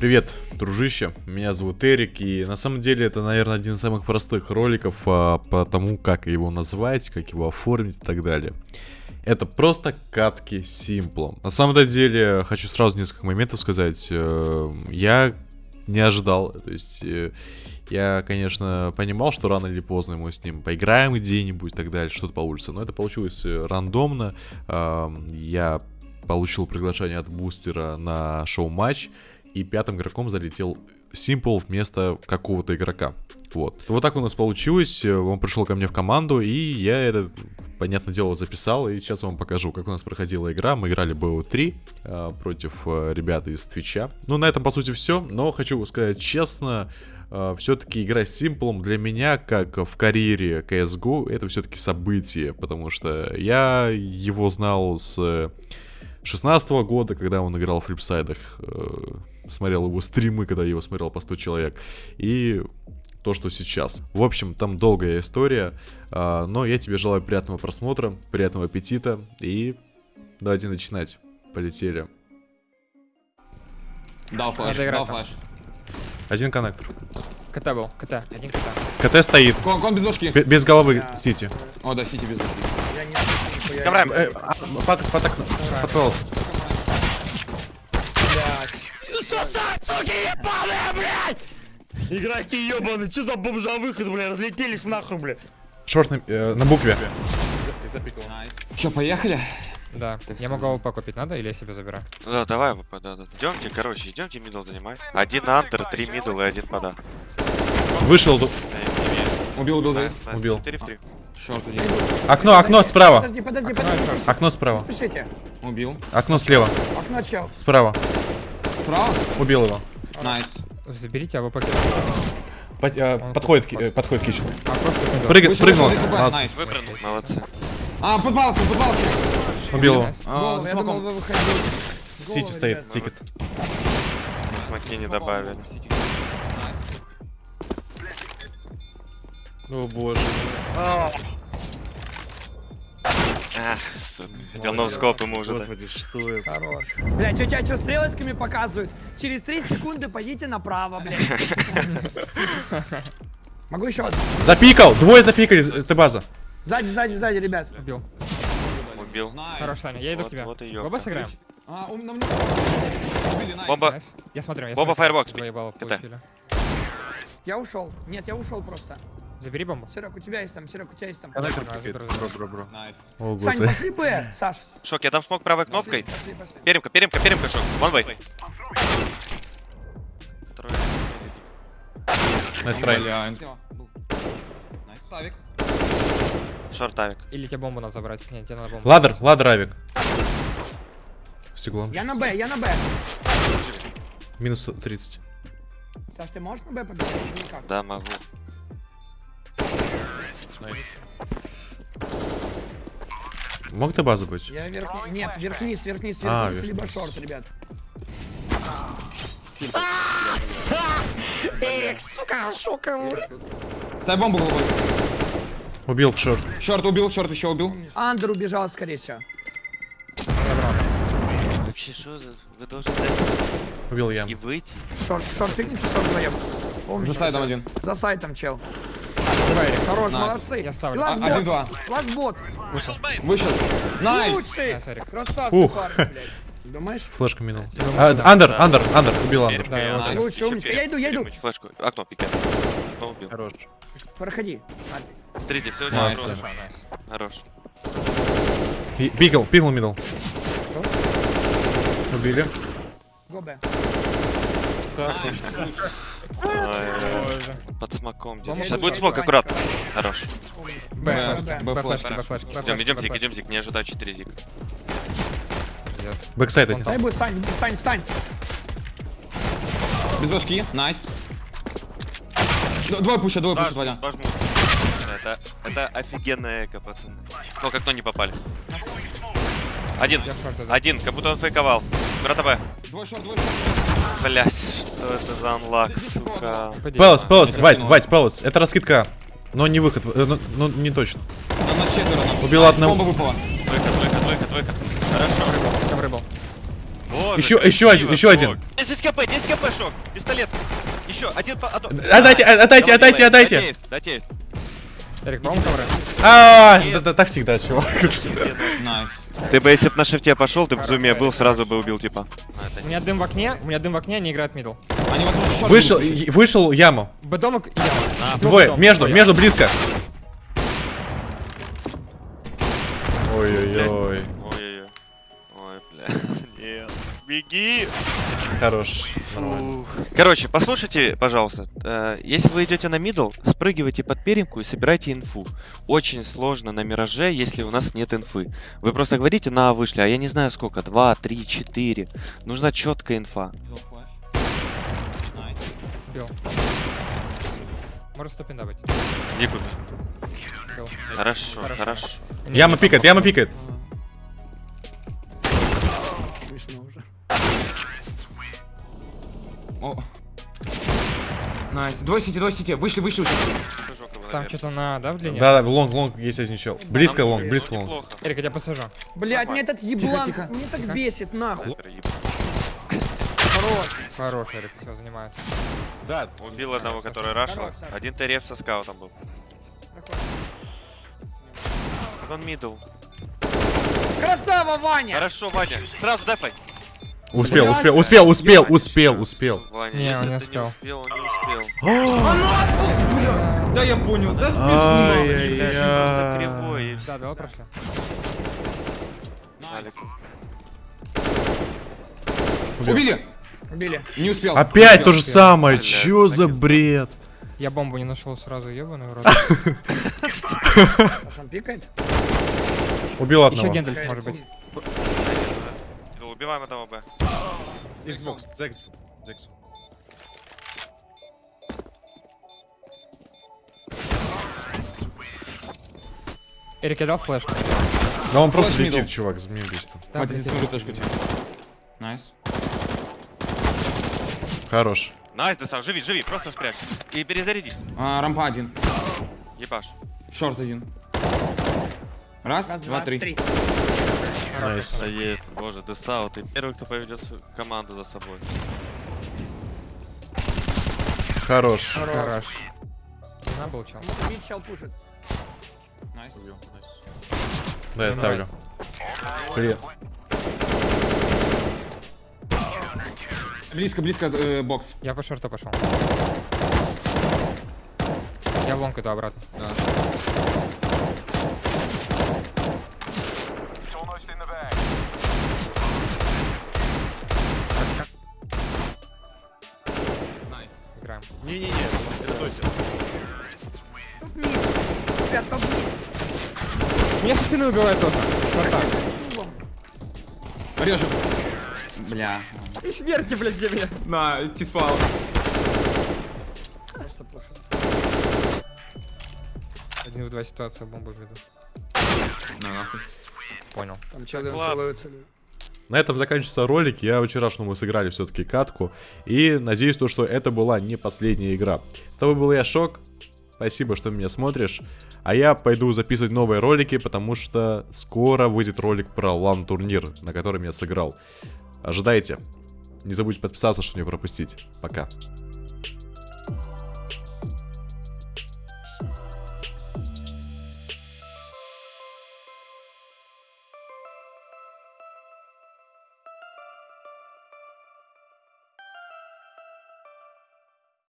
Привет, дружище, меня зовут Эрик, и на самом деле это, наверное, один из самых простых роликов а, по тому, как его назвать, как его оформить и так далее. Это просто катки симплом. На самом деле, хочу сразу несколько моментов сказать. Э, я не ожидал, то есть... Э, я, конечно, понимал, что рано или поздно мы с ним поиграем где-нибудь и так далее, что-то получится. Но это получилось э, рандомно. Я получил приглашение от бустера на шоу-матч. И пятым игроком залетел Simple вместо какого-то игрока. Вот. Вот так у нас получилось. Он пришел ко мне в команду, и я это, понятное дело, записал. И сейчас вам покажу, как у нас проходила игра. Мы играли BO3 э, против э, ребят из Твича. Ну, на этом, по сути, все. Но хочу сказать честно, э, все-таки игра с Симплом для меня, как в карьере CSGO, это все-таки событие. Потому что я его знал с 16 -го года, когда он играл в флипсайдах, э, смотрел его стримы, когда я его смотрел по 100 человек, и то, что сейчас. В общем, там долгая история, э, но я тебе желаю приятного просмотра, приятного аппетита, и давайте начинать. Полетели. Дал флеш, дал флеш. Один коннектор. КТ был, КТ, один КТ. КТ стоит. Кон, кон без ложки. Б без головы, я... Сити. О, да, Сити без ложки. Я не Ковраем. Э, а, под, под окно. Подпался. Сосать, суки, ебаные, блядь! Игроки ебаные, что за бомжа выход, блядь, разлетелись нахуй, блядь. Шорт на, э, на букве. Че, поехали? Да. Я могу АВП купить, надо или я себе забираю? Да, давай АВП, да, да. Идемте, короче, идемте мидл занимать. Один андер, три мидл и один пода. Вышел. Убил, убил, да? Убил. 4 в 3. Short один. Окно, окно справа. Подожди, подожди, подожди. Окно справа. Пишите. Убил. Окно слева. Окно чел. Справа. Справа? Убил его. Nice. Заберите АВП. Под, а, подходит, ки- подходит кичу. А, Вышел, прыгнул. nice. Выпрыгнул, молодцы. А, подпался, подпался. Убил его. А, Гол, за я думал, смоком. вы выходили. CT стоит, ticket. Смоки не добавили. О боже. Ах, сука. Хотел ноускоп ему уже. Господи, что это? Хорош. Блядь, тетя, что стрелочками показывают? Через 3 секунды пойдите направо, блядь. Могу еще один. Запикал! Двое запикали, ты база. Сзади, сзади, сзади, ребят. Убил. Убил. Хорош, Саня, я иду к тебе. вот и. Оба сыграем? А, ум на мне. Убили, найс. Бомба. Я смотрю, я Боба смотрю. Два балла КТ. Я ушел. Нет, я ушел просто. Забери бомбу. Серег, у тебя есть там, Серег, у тебя есть там. Коннектор заберу, Бро, бро, бро. Найс. О, Сань, господи. пошли Б, Саш. Шок, я дам смог правой кнопкой. Пошли, пошли. Перемка, перемка, перемка, шок. One way. Найс трай. Найс. Славик. Short авик. Или тебе бомбу надо забрать. Нет, тебе надо бомбу. Ladder, ladder авик. Стеклом. Я на Б, я на Б. Минус 30. Саш, ты можешь на Б побежать? Никак. Да, могу. Nice. Мог ты базу быть? Я вверх... Нет, вверх-вниз, вверх-вниз, А, вверх-вниз, либо short, ребят. Ставь бомбу голубой. Убил в шорт. Шорт убил, шорт еще убил. Андер убежал, скорее всего. Вообще, что за... Вы должны Убил я. и выйти. Шорт, шорт, фигните, шорт вдвоем. За сайдом шорт? один. За сайтом, чел. Хорош, Найс. молодцы. Я ставлю. А, Ластбот, Один-два. ластбот. Вышел. Найс. Лучший. Да, Сарик. Красавцы, Ух. парни, блядь. Думаешь? Флешка минул. А, Андер, андер, андер. Убил андер. Да, я найс. Лучше, умничка. Иду, я иду. Флешку. Окно убил. Хорош. Проходи. Смотрите, все очень Найс. хорошо. Найс. Хорош. Пикл, пикл мидл. Убили. Го Под смоком. Сейчас будет смок, аккуратно. Хорош. Б, Б, флешки, Б, флешки. Идем, идем зик, идем зик, не ожидай 4 зик. Бэксайд один. Дай будет, Стань, Стань, Стань. Без башки. Найс. Д- Двое пушат, двое пушат, Ваня. Это, это офигенная эко, пацаны. Ну, как то не попали. Один. Один, как будто он фейковал. Брата Б. Двое шорт, двое шорт. Блять, что это за анлак, сука. Пелос, Пелос, красиво. Вать, Пелос. Это раскидка. Но не выход. э, Ну, ну, не точно. Нас четверо. Убил Найс, одного. Бомба выпала. Выход, выход, выход, выход. Хорошо. Там рыбал. Тоже, Еще, еще один, еще один. шок. 10 кп, 10 кп, шок. Пистолет. Еще, один по... Отдайте, Да, отдайте, отдайте, отдайте. Дайте есть, дайте есть. Эрик, по-моему, ковры. А, да, да, так всегда, чувак. Ты бы, если бы на шифте пошел, ты в зуме был, сразу бы убил типа. А, У меня дым в окне, у меня дым в окне, они играют мидл. Вышел, вышел яму. Б-домик и я. Двое, между, между, близко. Ой-ой-ой. Беги! Хорош. Нормально. Короче, послушайте, пожалуйста. э, Если вы идете на мидл, спрыгивайте под перемку и собирайте инфу. Очень сложно на мираже, если у нас нет инфы. Вы просто говорите на вышли, а я не знаю сколько, 2, 3, 4. Нужна четкая инфа. Может стопин. Хорошо, Хорошо. хорошо. Яма пикает, яма пикает. Смешно уже. О. Nice. Двое CT, двое CT. Вышли, вышли, вышли. Там что-то на, да, в длине? Да, да, в long, long есть один чел. Близко long, близко long. Эрик, я тебя посажу. Блять, мне этот еблан, тихо. мне так Тихо. бесит, нахуй. Хорош. Хорош, Эрик, все занимает. Да, Убил одного, который рашил. Один ТРФ со скаутом был. Он мидл. Красава, Ваня! Хорошо, Ваня. Сразу дефай. Успел, успел, успел, успел, успел, успел. Ваня, Не, он не ты не успел. успел, он не успел. Да, я понял. Да, в. Да, давай прошли. Убили. Убили. Не успел. Опять то же успел. самое, чё за бред? Я бомбу не нашел сразу, ебаный он пикает? Убил Еще одного. Гендальф может быть. Убиваем одного Б. Xbox, Xbox. Эрик, я дал флешку. Да он просто Флэш летит, мидл. чувак, змеюсь там. Да, Хватит, блядь, смотрю точку тебе. Nice. Хорош. Nice, Десан, живи, живи, просто спрячь. И перезарядись. А, рампа один. Ебаш. Short один. Раз, Раз, два, три. Nice. Ае, боже, Десау, ты первый, кто поведет команду за собой. Хорош. Хорош. Надо был чел. Mid чел пушит. Nice. Да, я ставлю. Привет. Близко, близко э, бокс. Я по short у пошел. Я long иду обратно. Да. Не-не-не, это точно. Тут мид. Ребят, топ мид. Меня со спины убивает тоже. Шорта. Чулом. Режем. Бля. И смерти, блядь, где меня. На, тиспал. Просто пушит. Один в два ситуация, бомбу веду. На, нахуй. Понял. Там челы ладно. На этом заканчивается ролик. Я вчерашнему мы сыграли все-таки катку. И надеюсь, то, что это была не последняя игра. С тобой был я, Шок. Спасибо, что меня смотришь. А я пойду записывать новые ролики, потому что скоро выйдет ролик про лан-турнир, на котором я сыграл. Ожидайте. Не забудьте подписаться, чтобы не пропустить. Пока.